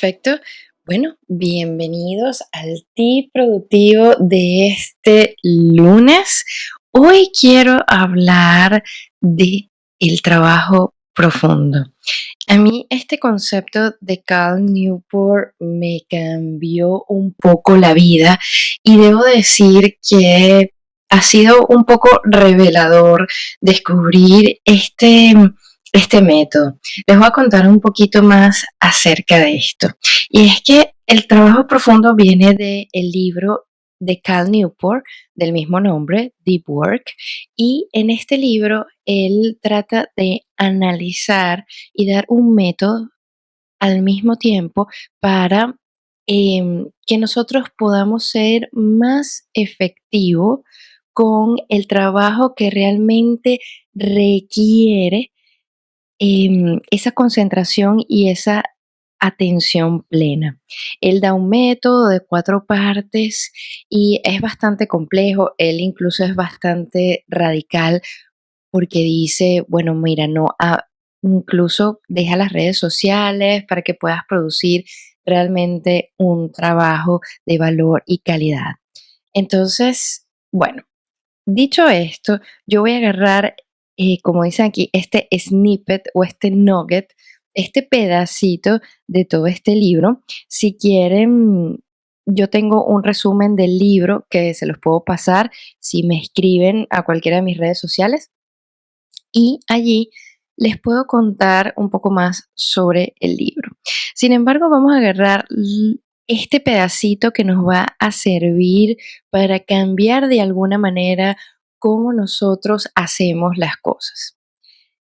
Perfecto. Bueno, bienvenidos al tip productivo de este lunes. Hoy quiero hablar de el trabajo profundo. A mí este concepto de Cal Newport me cambió un poco la vida y debo decir que ha sido un poco revelador descubrir este este método. Les voy a contar un poquito más acerca de esto. Y es que el trabajo profundo viene del libro de Cal Newport del mismo nombre, Deep Work, y en este libro él trata de analizar y dar un método al mismo tiempo para em, que nosotros podamos ser más efectivos con el trabajo que realmente requiere Em, esa concentración y esa atención plena. Él da un método de cuatro partes y es bastante complejo, él incluso es bastante radical porque dice, bueno, mira, no, ah, incluso deja las redes sociales para que puedas producir realmente un trabajo de valor y calidad. Entonces, bueno, dicho esto, yo voy a agarrar eh, como dicen aquí, este snippet o este nugget, este pedacito de todo este libro. Si quieren, yo tengo un resumen del libro que se los puedo pasar si me escriben a cualquiera de mis redes sociales. Y allí les puedo contar un poco más sobre el libro. Sin embargo, vamos a agarrar este pedacito que nos va a servir para cambiar de alguna manera cómo nosotros hacemos las cosas.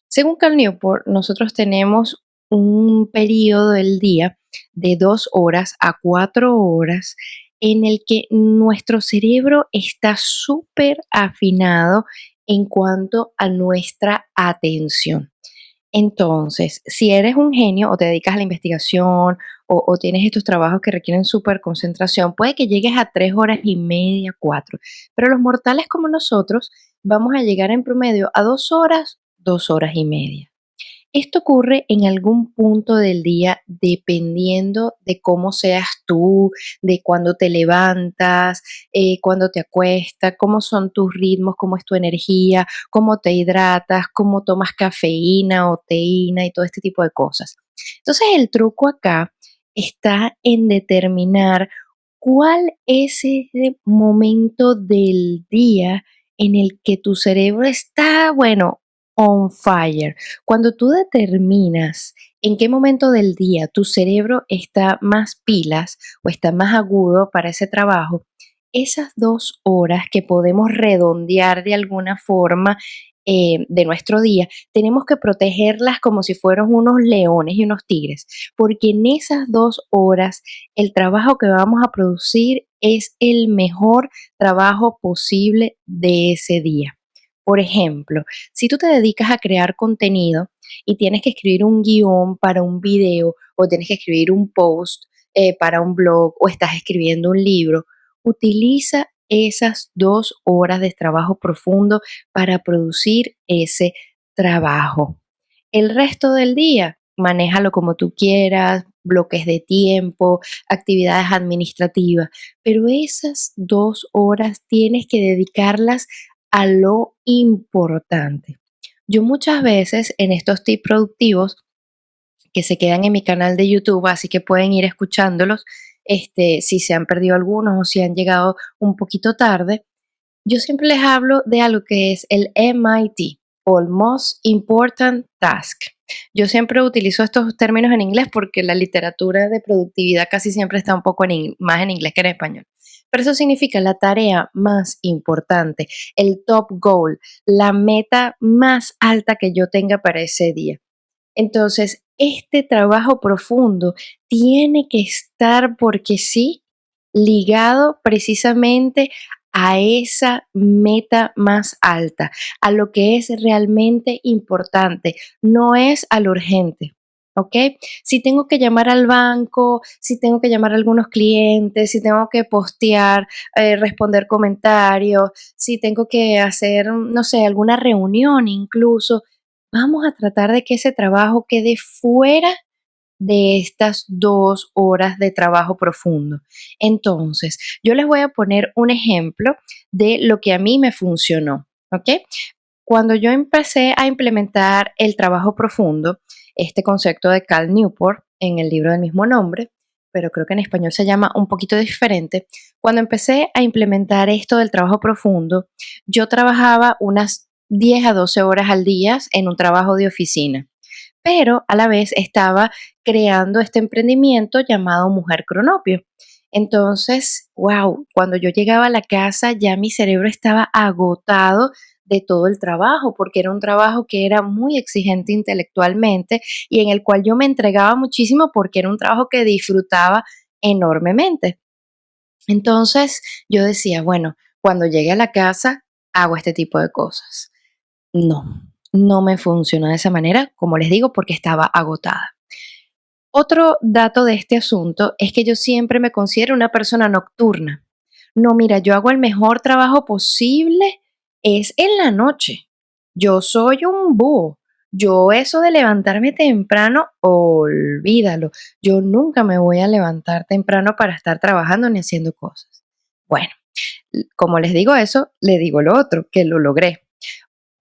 Según Cal Newport, nosotros tenemos un periodo del día de dos horas a cuatro horas en el que nuestro cerebro está súper afinado en cuanto a nuestra atención. Entonces, si eres un genio o te dedicas a la investigación o, tienes estos trabajos que requieren súper concentración, puede que llegues a tres horas y media, cuatro. Pero los mortales como nosotros vamos a llegar en promedio a dos horas, dos horas y media. Esto ocurre en algún punto del día dependiendo de cómo seas tú, de cuándo te levantas, eh, cuándo te acuestas, cómo son tus ritmos, cómo es tu energía, cómo te hidratas, cómo tomas cafeína o teína y todo este tipo de cosas. Entonces el truco acá está en determinar cuál es ese momento del día en el que tu cerebro está, bueno, on fire. Cuando tú determinas en qué momento del día tu cerebro está más pilas o está más agudo para ese trabajo, esas dos horas que podemos redondear de alguna forma eh, de nuestro día, tenemos que protegerlas como si fueran unos leones y unos tigres, porque en esas dos horas el trabajo que vamos a producir es el mejor trabajo posible de ese día. Por ejemplo, si tú te dedicas a crear contenido y tienes que escribir un guion para un video o tienes que escribir un post eh, para un blog o estás escribiendo un libro, utiliza esas dos horas de trabajo profundo para producir ese trabajo. El resto del día, manéjalo como tú quieras, bloques de tiempo, actividades administrativas, pero esas dos horas tienes que dedicarlas a lo importante. Yo muchas veces en estos tips productivos que se quedan en mi canal de YouTube, así que pueden ir escuchándolos, este, si se han perdido algunos o si han llegado un poquito tarde, yo siempre les hablo de algo que es el MIT o el Most Important Task. Yo siempre utilizo estos términos en inglés porque la literatura de productividad casi siempre está un poco más en inglés que en español. Eso significa la tarea más importante, el top goal, la meta más alta que yo tenga para ese día. Entonces, este trabajo profundo tiene que estar porque sí ligado precisamente a esa meta más alta, a lo que es realmente importante, no es a lo urgente. ¿Ok? Si tengo que llamar al banco, si tengo que llamar a algunos clientes, si tengo que postear, eh, responder comentarios, si tengo que hacer, no sé, alguna reunión incluso, vamos a tratar de que ese trabajo quede fuera de estas dos horas de trabajo profundo. Entonces, yo les voy a poner un ejemplo de lo que a mí me funcionó, ¿ok? Cuando yo empecé a implementar el trabajo profundo, este concepto de Cal Newport en el libro del mismo nombre, pero creo que en español se llama un poquito diferente. Cuando empecé a implementar esto del trabajo profundo, yo trabajaba unas 10 a 12 horas al día en un trabajo de oficina, pero a la vez estaba creando este emprendimiento llamado Mujer Cronopio. Entonces, wow, cuando yo llegaba a la casa ya mi cerebro estaba agotado de todo el trabajo, porque era un trabajo que era muy exigente intelectualmente y en el cual yo me entregaba muchísimo porque era un trabajo que disfrutaba enormemente. Entonces yo decía, bueno, cuando llegue a la casa hago este tipo de cosas. No, no me funcionó de esa manera, como les digo, porque estaba agotada. Otro dato de este asunto es que yo siempre me considero una persona nocturna. No, mira, yo hago el mejor trabajo posible es en la noche. Yo soy un búho. Yo eso de levantarme temprano, olvídalo. Yo nunca me voy a levantar temprano para estar trabajando ni haciendo cosas. Bueno, como les digo eso, le digo lo otro, que lo logré.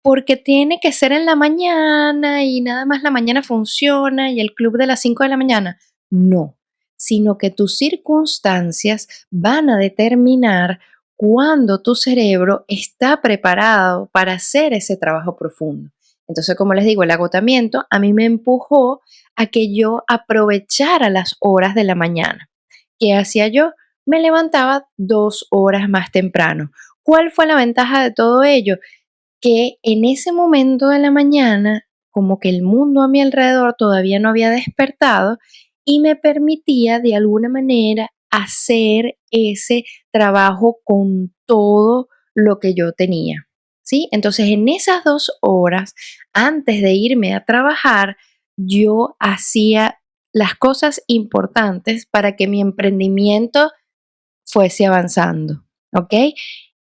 Porque tiene que ser en la mañana y nada más la mañana funciona y el club de las 5 de la mañana. No, sino que tus circunstancias van a determinar cuando tu cerebro está preparado para hacer ese trabajo profundo. Entonces, como les digo, el agotamiento a mí me empujó a que yo aprovechara las horas de la mañana. ¿Qué hacía yo? Me levantaba dos horas más temprano. ¿Cuál fue la ventaja de todo ello? Que en ese momento de la mañana, como que el mundo a mi alrededor todavía no había despertado y me permitía de alguna manera hacer ese trabajo con todo lo que yo tenía. ¿Sí? Entonces, en esas dos horas, antes de irme a trabajar, yo hacía las cosas importantes para que mi emprendimiento fuese avanzando. ¿Ok?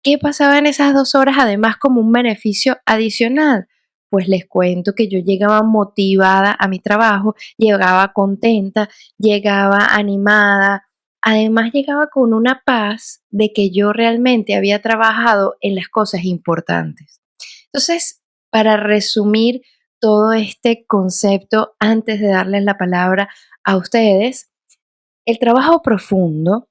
¿Qué pasaba en esas dos horas además como un beneficio adicional? Pues les cuento que yo llegaba motivada a mi trabajo, llegaba contenta, llegaba animada, Además llegaba con una paz de que yo realmente había trabajado en las cosas importantes. Entonces, para resumir todo este concepto, antes de darles la palabra a ustedes, el trabajo profundo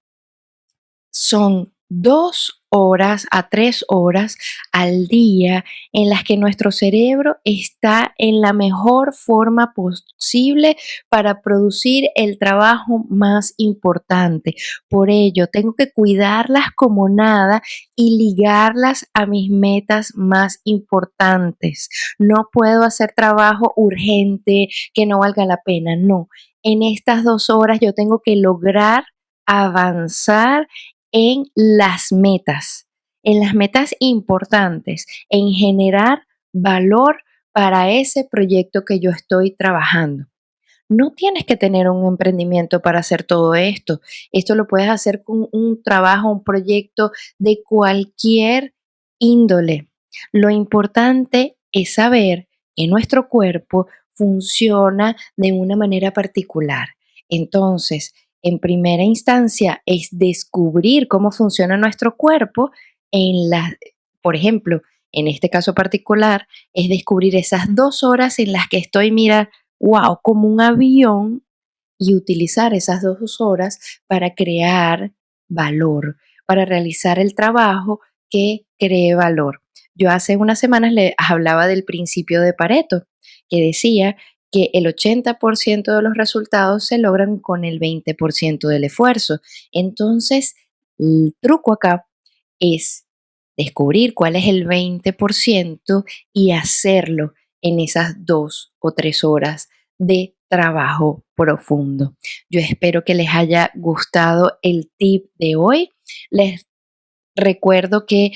son dos horas a tres horas al día en las que nuestro cerebro está en la mejor forma posible para producir el trabajo más importante. Por ello, tengo que cuidarlas como nada y ligarlas a mis metas más importantes. No puedo hacer trabajo urgente que no valga la pena, no. En estas dos horas yo tengo que lograr avanzar en las metas, en las metas importantes, en generar valor para ese proyecto que yo estoy trabajando. No tienes que tener un emprendimiento para hacer todo esto. Esto lo puedes hacer con un trabajo, un proyecto de cualquier índole. Lo importante es saber que nuestro cuerpo funciona de una manera particular. Entonces, en primera instancia es descubrir cómo funciona nuestro cuerpo en la, por ejemplo, en este caso particular, es descubrir esas dos horas en las que estoy, mira, wow, como un avión y utilizar esas dos horas para crear valor, para realizar el trabajo que cree valor. Yo hace unas semanas le hablaba del principio de Pareto, que decía que el 80% de los resultados se logran con el 20% del esfuerzo. Entonces, el truco acá es descubrir cuál es el 20% y hacerlo en esas dos o tres horas de trabajo profundo. Yo espero que les haya gustado el tip de hoy. Les recuerdo que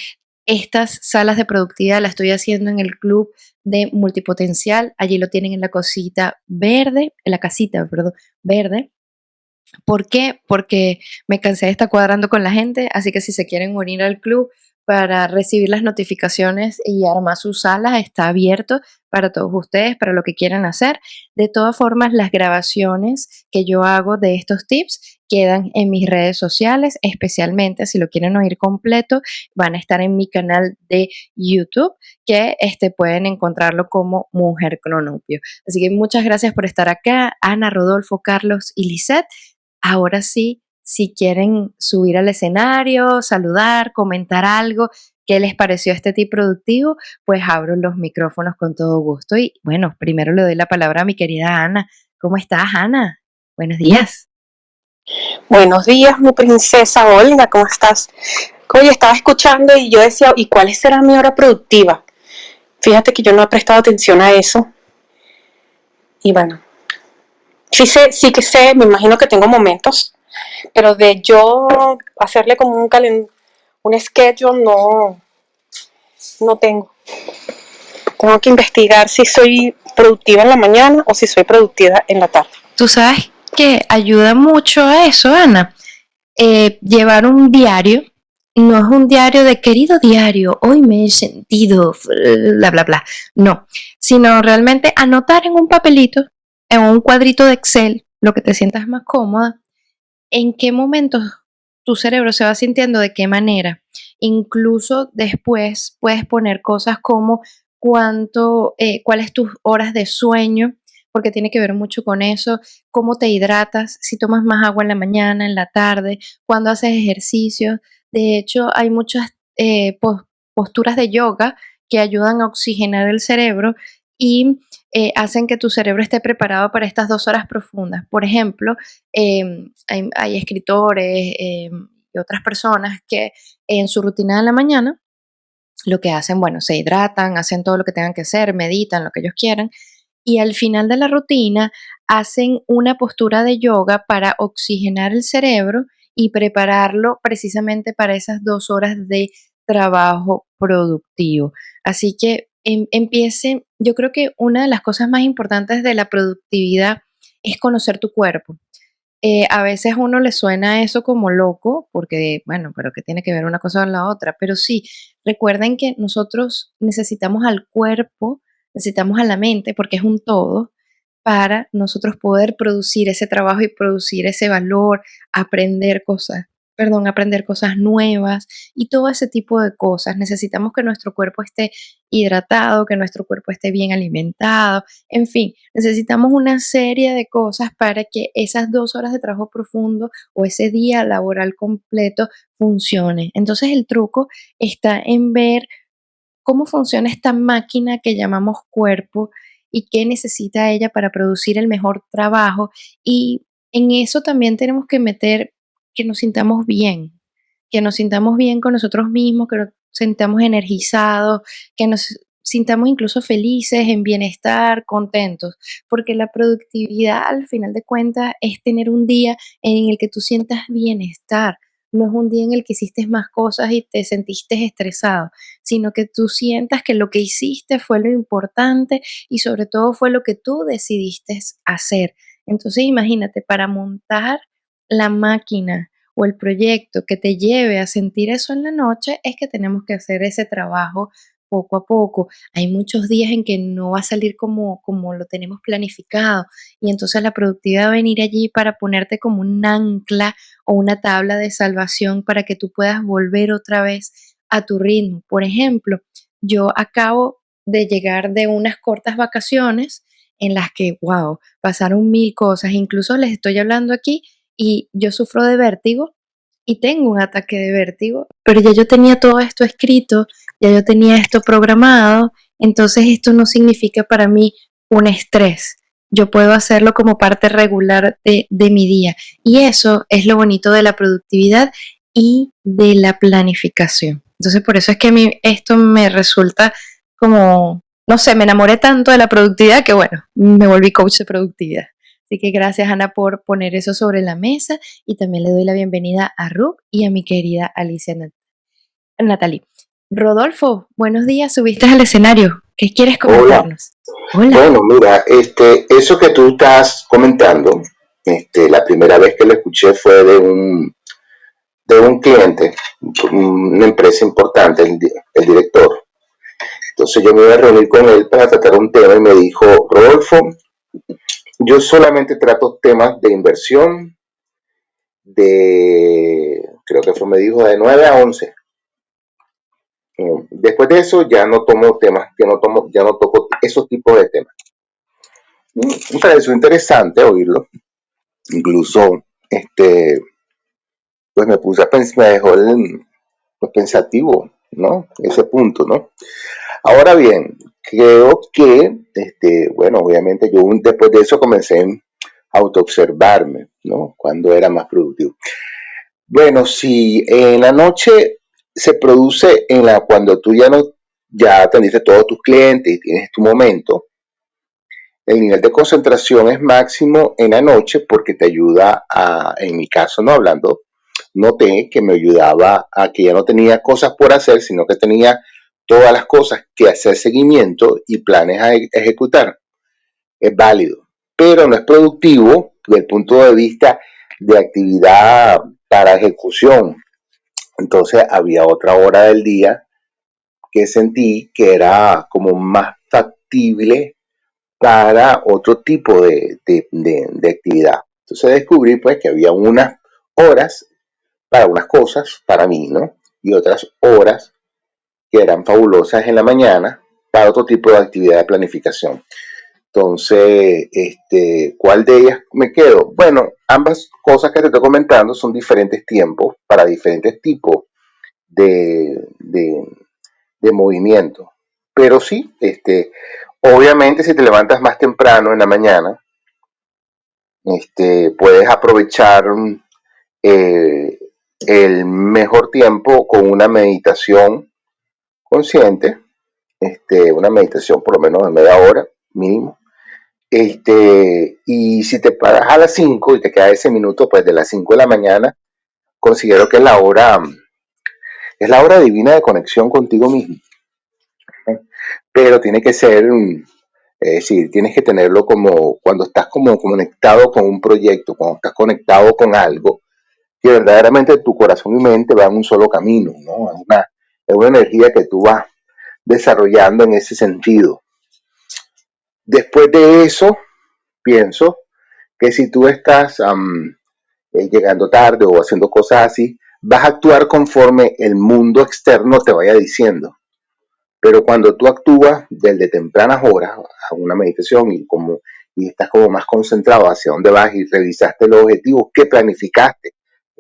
estas salas de productividad las estoy haciendo en el club de multipotencial. Allí lo tienen en la cosita verde, en la casita, perdón, verde. ¿Por qué? Porque me cansé de estar cuadrando con la gente, así que si se quieren unir al club, para recibir las notificaciones y armar sus salas está abierto para todos ustedes, para lo que quieran hacer. De todas formas, las grabaciones que yo hago de estos tips quedan en mis redes sociales, especialmente si lo quieren oír completo, van a estar en mi canal de YouTube, que este, pueden encontrarlo como Mujer Cronopio. Así que muchas gracias por estar acá, Ana, Rodolfo, Carlos y Lisette. Ahora sí, si quieren subir al escenario, saludar, comentar algo, qué les pareció este tip productivo, pues abro los micrófonos con todo gusto. Y bueno, primero le doy la palabra a mi querida Ana. ¿Cómo estás, Ana? Buenos días. Buenos días, mi princesa Olga, ¿cómo estás? Oye, estaba escuchando y yo decía, ¿y cuál será mi hora productiva? Fíjate que yo no he prestado atención a eso. Y bueno, sí, sé, sí que sé, me imagino que tengo momentos pero de yo hacerle como un calen un schedule no, no tengo. Tengo que investigar si soy productiva en la mañana o si soy productiva en la tarde. Tú sabes que ayuda mucho a eso, Ana. Eh, llevar un diario, no es un diario de querido diario, hoy me he sentido, bla, bla, bla. No, sino realmente anotar en un papelito, en un cuadrito de Excel, lo que te sientas más cómoda, en qué momentos tu cerebro se va sintiendo de qué manera. Incluso después puedes poner cosas como cuánto, eh, cuáles tus horas de sueño, porque tiene que ver mucho con eso, cómo te hidratas, si tomas más agua en la mañana, en la tarde, cuando haces ejercicio. De hecho, hay muchas eh, posturas de yoga que ayudan a oxigenar el cerebro y eh, hacen que tu cerebro esté preparado para estas dos horas profundas. Por ejemplo, em, hay, escritores em, y otras personas que en su rutina de la mañana lo que hacen, bueno, se hidratan, hacen todo lo que tengan que hacer, meditan, lo que ellos quieran, y al final de la rutina hacen una postura de yoga para oxigenar el cerebro y prepararlo precisamente para esas dos horas de trabajo productivo. Así que Em, empiece, yo creo que una de las cosas más importantes de la productividad es conocer tu cuerpo. Eh, a veces uno le suena eso como loco, porque, bueno, pero que tiene que ver una cosa con la otra. Pero sí, recuerden que nosotros necesitamos al cuerpo, necesitamos a la mente, porque es un todo, para nosotros poder producir ese trabajo y producir ese valor, aprender cosas perdón, aprender cosas nuevas y todo ese tipo de cosas. Necesitamos que nuestro cuerpo esté hidratado, que nuestro cuerpo esté bien alimentado, en fin, necesitamos una serie de cosas para que esas dos horas de trabajo profundo o ese día laboral completo funcione. Entonces el truco está en ver cómo funciona esta máquina que llamamos cuerpo y qué necesita ella para producir el mejor trabajo. Y en eso también tenemos que meter que nos sintamos bien, que nos sintamos bien con nosotros mismos, que nos sintamos energizados, que nos sintamos incluso felices, en bienestar, contentos, porque la productividad al final de cuentas es tener un día en el que tú sientas bienestar, no es un día en el que hiciste más cosas y te sentiste estresado, sino que tú sientas que lo que hiciste fue lo importante y sobre todo fue lo que tú decidiste hacer. Entonces imagínate, para montar la máquina o el proyecto que te lleve a sentir eso en la noche es que tenemos que hacer ese trabajo poco a poco. Hay muchos días en que no va a salir como, como lo tenemos planificado y entonces la productividad va a venir allí para ponerte como un ancla o una tabla de salvación para que tú puedas volver otra vez a tu ritmo. Por ejemplo, yo acabo de llegar de unas cortas vacaciones en las que, wow, pasaron mil cosas. Incluso les estoy hablando aquí y yo sufro de vértigo y tengo un ataque de vértigo, pero ya yo tenía todo esto escrito, ya yo tenía esto programado, entonces esto no significa para mí un estrés. Yo puedo hacerlo como parte regular de, mi día. Y eso es lo bonito de la productividad y de la planificación. Entonces por eso es que a mí esto me resulta como, no sé, me enamoré tanto de la productividad que bueno, me volví coach de productividad. Así que gracias Ana por poner eso sobre la mesa y también le doy la bienvenida a Ruth y a mi querida Alicia Natalie. Rodolfo, buenos días, subiste al escenario. ¿Qué quieres comentarnos? Hola. Bueno, mira, este, eso que tú estás comentando, este, la primera vez que lo escuché fue de un, de un cliente, una empresa importante, el, el director. Entonces yo me iba a reunir con él para tratar un tema y me dijo, Rodolfo, yo solamente trato temas de inversión de, creo que fue, me dijo, de 9 a 11. Después de eso ya no tomo temas, ya no tomo, ya no toco esos tipos de temas. Me pareció interesante oírlo. Incluso, este, pues me puse a pensar, me dejó el, pensativo, ¿no? Ese punto, ¿no? Ahora bien, creo que, este, bueno, obviamente yo después de eso comencé a autoobservarme, ¿no? Cuando era más productivo. Bueno, si en la noche se produce en la cuando tú ya no ya atendiste todos tus clientes y tienes tu momento, el nivel de concentración es máximo en la noche porque te ayuda a, en mi caso, no hablando, noté que me ayudaba a que ya no tenía cosas por hacer, sino que tenía todas las cosas que hacer seguimiento y planes a ejecutar. Es válido, pero no es productivo desde el punto de vista de actividad para ejecución. Entonces había otra hora del día que sentí que era como más factible para otro tipo de, de actividad. Entonces descubrí pues que había unas horas para unas cosas, para mí, ¿no? Y otras horas que eran fabulosas en la mañana para otro tipo de actividad de planificación. Entonces, este, ¿cuál de ellas me quedo? Bueno, ambas cosas que te estoy comentando son diferentes tiempos para diferentes tipos de, de, movimiento. Pero sí, este, obviamente si te levantas más temprano en la mañana, este, puedes aprovechar eh, el mejor tiempo con una meditación consciente, este, una meditación por lo menos de media hora mínimo. Este, y si te paras a las 5 y te queda ese minuto, pues de las 5 de la mañana, considero que es la hora, es la hora divina de conexión contigo mismo. Pero tiene que ser, es decir, tienes que tenerlo como cuando estás como conectado con un proyecto, cuando estás conectado con algo, que verdaderamente tu corazón y mente van un solo camino, ¿no? Es una, es una energía que tú vas desarrollando en ese sentido. Después de eso, pienso que si tú estás eh, llegando tarde o haciendo cosas así, vas a actuar conforme el mundo externo te vaya diciendo. Pero cuando tú actúas desde tempranas horas a una meditación y, como, y estás como más concentrado hacia dónde vas y revisaste los objetivos que planificaste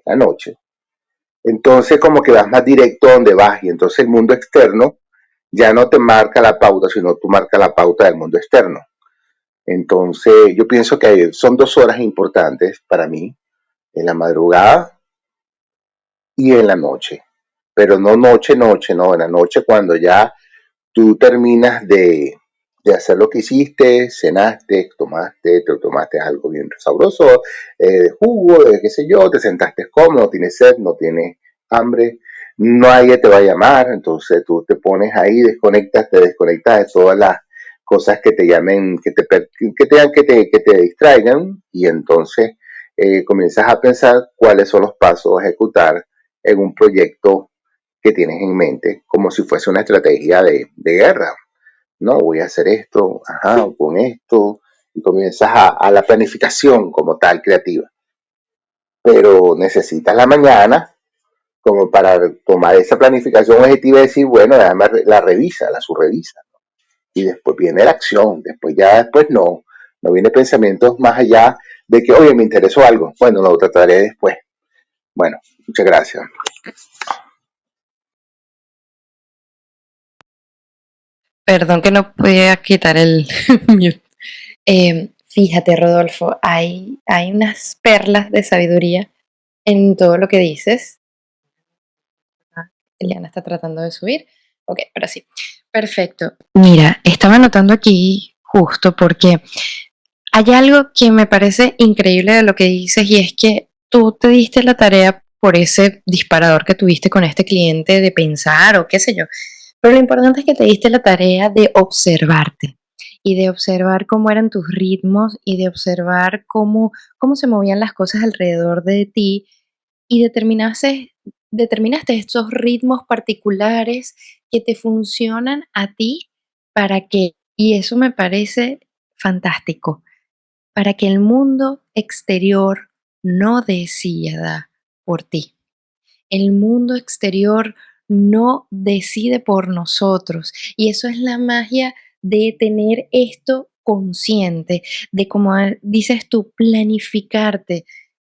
la noche, entonces como que vas más directo a donde vas y entonces el mundo externo ya no te marca la pauta, sino tú marcas la pauta del mundo externo. Entonces yo pienso que son dos horas importantes para mí, en la madrugada y en la noche. Pero no noche, noche, no, en la noche cuando ya tú terminas de, de hacer lo que hiciste, cenaste, tomaste, te tomaste algo bien sabroso, eh, jugo, de qué sé yo, te sentaste cómodo, tienes sed, no tienes hambre, nadie te va a llamar, entonces tú te pones ahí, desconectas, te desconectas de todas las cosas que te llamen, que te, que te, que te, que te distraigan y entonces eh, comienzas a pensar cuáles son los pasos a ejecutar en un proyecto que tienes en mente, como si fuese una estrategia de, de guerra no, voy a hacer esto, ajá, con esto, y comienzas a, la planificación como tal creativa. Pero necesitas la mañana como para tomar esa planificación objetiva y decir, bueno, además la revisa, la subrevisa. Y después viene la acción, después ya después no, no viene pensamientos más allá de que, oye, me interesó algo, bueno, lo trataré después. Bueno, muchas gracias. Perdón que no podía quitar el mute. Eh, fíjate, Rodolfo, hay, hay unas perlas de sabiduría en todo lo que dices. Eliana está tratando de subir. Ok, ahora sí. Perfecto. Mira, estaba anotando aquí justo porque hay algo que me parece increíble de lo que dices y es que tú te diste la tarea por ese disparador que tuviste con este cliente de pensar o qué sé yo, pero lo importante es que te diste la tarea de observarte y de observar cómo eran tus ritmos y de observar cómo, cómo se movían las cosas alrededor de ti y determinaste determinaste estos ritmos particulares que te funcionan a ti para que, y eso me parece fantástico, para que el mundo exterior no decida por ti. El mundo exterior no decide por nosotros. Y eso es la magia de tener esto consciente, de como dices tú, planificarte,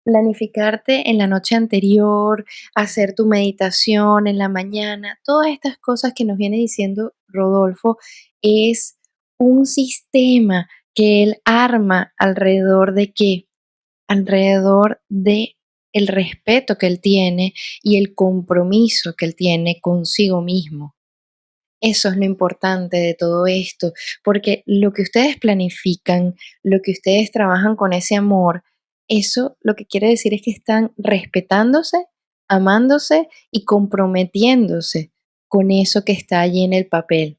planificarte en la noche anterior, hacer tu meditación en la mañana, todas estas cosas que nos viene diciendo Rodolfo, es un sistema que él arma alrededor de qué? Alrededor de el respeto que él tiene y el compromiso que él tiene consigo mismo. Eso es lo importante de todo esto, porque lo que ustedes planifican, lo que ustedes trabajan con ese amor, eso lo que quiere decir es que están respetándose, amándose y comprometiéndose con eso que está allí en el papel.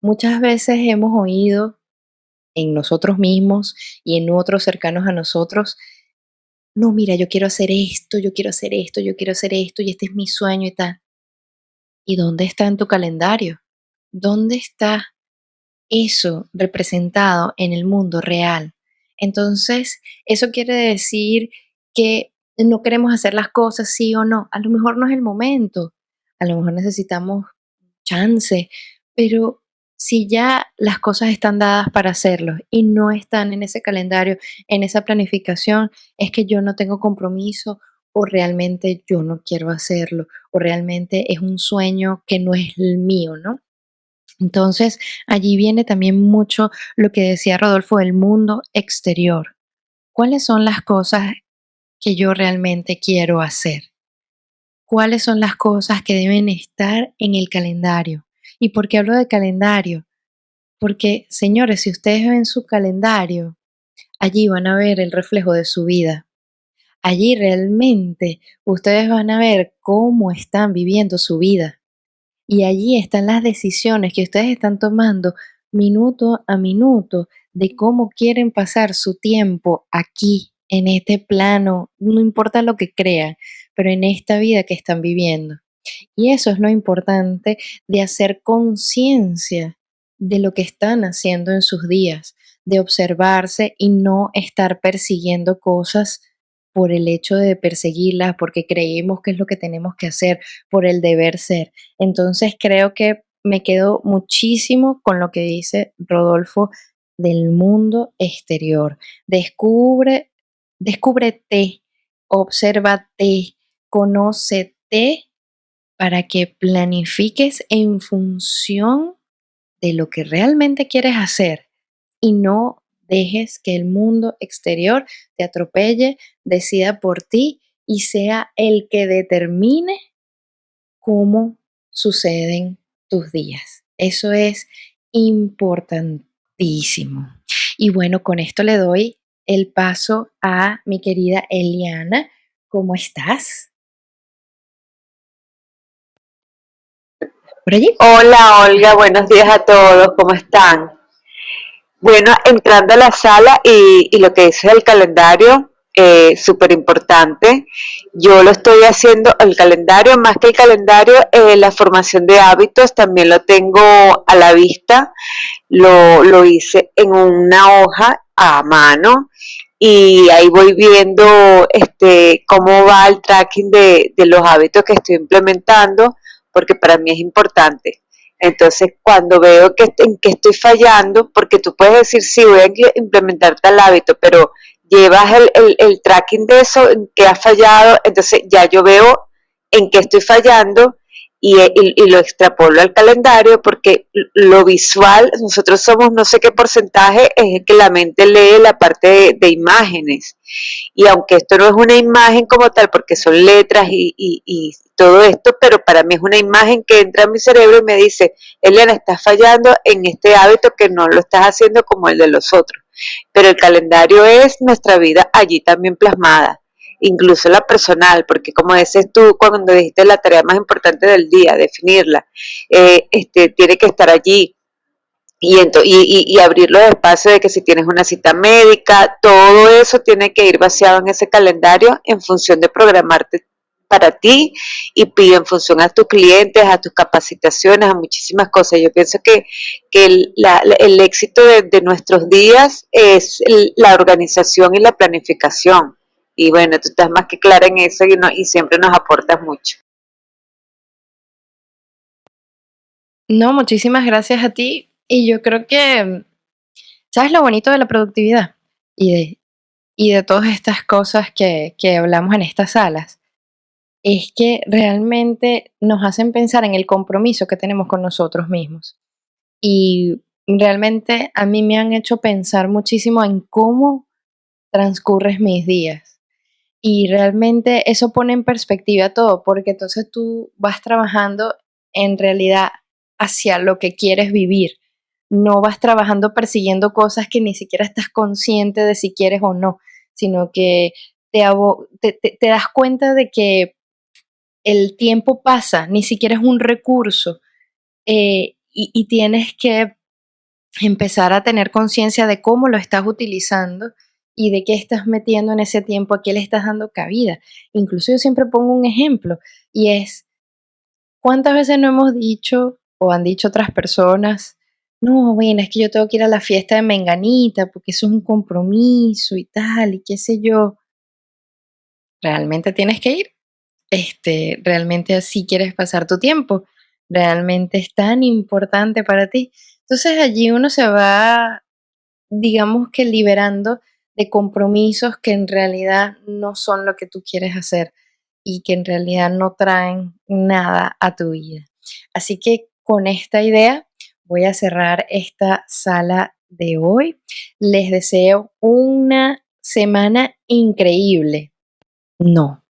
Muchas veces hemos oído en nosotros mismos y en otros cercanos a nosotros, no, mira, yo quiero hacer esto, yo quiero hacer esto, yo quiero hacer esto y este es mi sueño y tal. ¿Y dónde está en tu calendario? ¿Dónde está eso representado en el mundo real? Entonces, eso quiere decir que no queremos hacer las cosas sí o no. A lo mejor no es el momento, a lo mejor necesitamos chance, pero si ya las cosas están dadas para hacerlo y no están en ese calendario, en esa planificación, es que yo no tengo compromiso o realmente yo no quiero hacerlo o realmente es un sueño que no es el mío, ¿no? Entonces, allí viene también mucho lo que decía Rodolfo del mundo exterior. ¿Cuáles son las cosas que yo realmente quiero hacer? ¿Cuáles son las cosas que deben estar en el calendario? ¿Y por qué hablo de calendario? Porque, señores, si ustedes ven su calendario, allí van a ver el reflejo de su vida. Allí realmente ustedes van a ver cómo están viviendo su vida. Y allí están las decisiones que ustedes están tomando minuto a minuto de cómo quieren pasar su tiempo aquí, en este plano, no importa lo que crean, pero en esta vida que están viviendo. Y eso es lo importante de hacer conciencia de lo que están haciendo en sus días, de observarse y no estar persiguiendo cosas por el hecho de perseguirlas, porque creemos que es lo que tenemos que hacer, por el deber ser. Entonces creo que me quedo muchísimo con lo que dice Rodolfo del mundo exterior. Descubre, descúbrete, obsérvate, conócete para que planifiques en función de lo que realmente quieres hacer y no dejes que el mundo exterior te atropelle, decida por ti y sea el que determine cómo suceden tus días. Eso es importantísimo. Y bueno, con esto le doy el paso a mi querida Eliana. ¿Cómo estás? Hola Olga, buenos días a todos, ¿cómo están? Bueno, entrando a la sala y, lo que es el calendario, eh, súper importante. Yo lo estoy haciendo, el calendario, más que el calendario, eh, la formación de hábitos también lo tengo a la vista. Lo, lo hice en una hoja a mano y ahí voy viendo este, cómo va el tracking de, de los hábitos que estoy implementando porque para mí es importante. Entonces, cuando veo que en qué estoy fallando, porque tú puedes decir, sí, voy a implementar tal hábito, pero llevas el, tracking de eso, en qué has fallado, entonces ya yo veo en qué estoy fallando y, lo extrapolo al calendario porque lo visual, nosotros somos no sé qué porcentaje, es el que la mente lee la parte de, imágenes. Y aunque esto no es una imagen como tal, porque son letras y, todo esto, pero para mí es una imagen que entra en mi cerebro y me dice, Elena, estás fallando en este hábito que no lo estás haciendo como el de los otros. Pero el calendario es nuestra vida allí también plasmada, incluso la personal, porque como dices tú cuando dijiste la tarea más importante del día, definirla, eh, este, tiene que estar allí. Y, y, y, abrir los espacios de que si tienes una cita médica, todo eso tiene que ir vaciado en ese calendario en función de programarte para ti y en función a tus clientes, a tus capacitaciones, a muchísimas cosas. Yo pienso que, el, éxito de, nuestros días es la organización y la planificación. Y bueno, tú estás más que clara en eso y, y siempre nos aportas mucho. No, muchísimas gracias a ti. Y yo creo que, ¿sabes lo bonito de la productividad? Y de, y de todas estas cosas que, que hablamos en estas salas es que realmente nos hacen pensar en el compromiso que tenemos con nosotros mismos. Y realmente a mí me han hecho pensar muchísimo en cómo transcurres mis días. Y realmente eso pone en perspectiva todo, porque entonces tú vas trabajando en realidad hacia lo que quieres vivir. No vas trabajando persiguiendo cosas que ni siquiera estás consciente de si quieres o no, sino que te, te das cuenta de que el tiempo pasa, ni siquiera es un recurso eh, y, tienes que empezar a tener conciencia de cómo lo estás utilizando y de qué estás metiendo en ese tiempo, a qué le estás dando cabida. Incluso yo siempre pongo un ejemplo y es, ¿cuántas veces no hemos dicho o han dicho otras personas, no, bueno, es que yo tengo que ir a la fiesta de Menganita porque eso es un compromiso y tal, y qué sé yo. ¿Realmente tienes que ir? este, realmente así quieres pasar tu tiempo, realmente es tan importante para ti. Entonces allí uno se va, digamos que liberando de compromisos que en realidad no son lo que tú quieres hacer y que en realidad no traen nada a tu vida. Así que con esta idea voy a cerrar esta sala de hoy. Les deseo una semana increíble. No,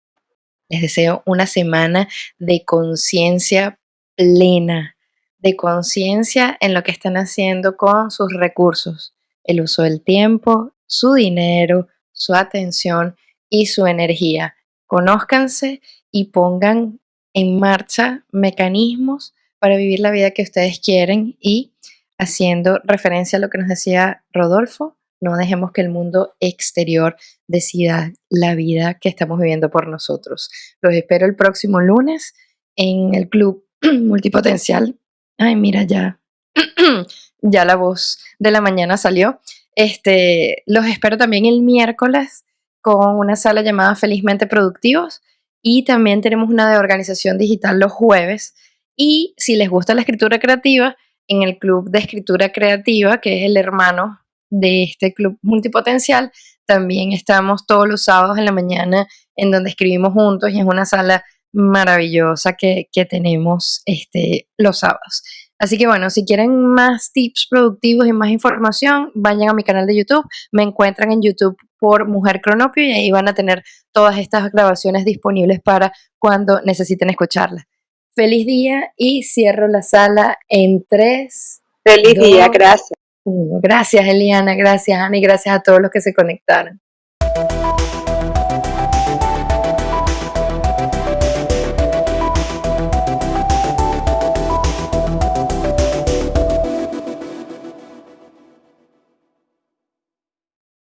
les deseo una semana de conciencia plena, de conciencia en lo que están haciendo con sus recursos, el uso del tiempo, su dinero, su atención y su energía. Conózcanse y pongan en marcha mecanismos para vivir la vida que ustedes quieren y haciendo referencia a lo que nos decía Rodolfo, no dejemos que el mundo exterior decida la vida que estamos viviendo por nosotros. Los espero el próximo lunes en el Club Multipotencial. Ay, mira, ya, ya la voz de la mañana salió. Este, los espero también el miércoles con una sala llamada Felizmente Productivos y también tenemos una de organización digital los jueves. Y si les gusta la escritura creativa, en el Club de Escritura Creativa, que es el hermano de este club multipotencial. También estamos todos los sábados en la mañana en donde escribimos juntos y es una sala maravillosa que, tenemos este, los sábados. Así que bueno, si quieren más tips productivos y más información, vayan a mi canal de YouTube. Me encuentran en YouTube por Mujer Cronopio y ahí van a tener todas estas grabaciones disponibles para cuando necesiten escucharlas. Feliz día y cierro la sala en tres. Feliz día, gracias. Gracias, Eliana, gracias, Ana, y gracias a todos los que se conectaron.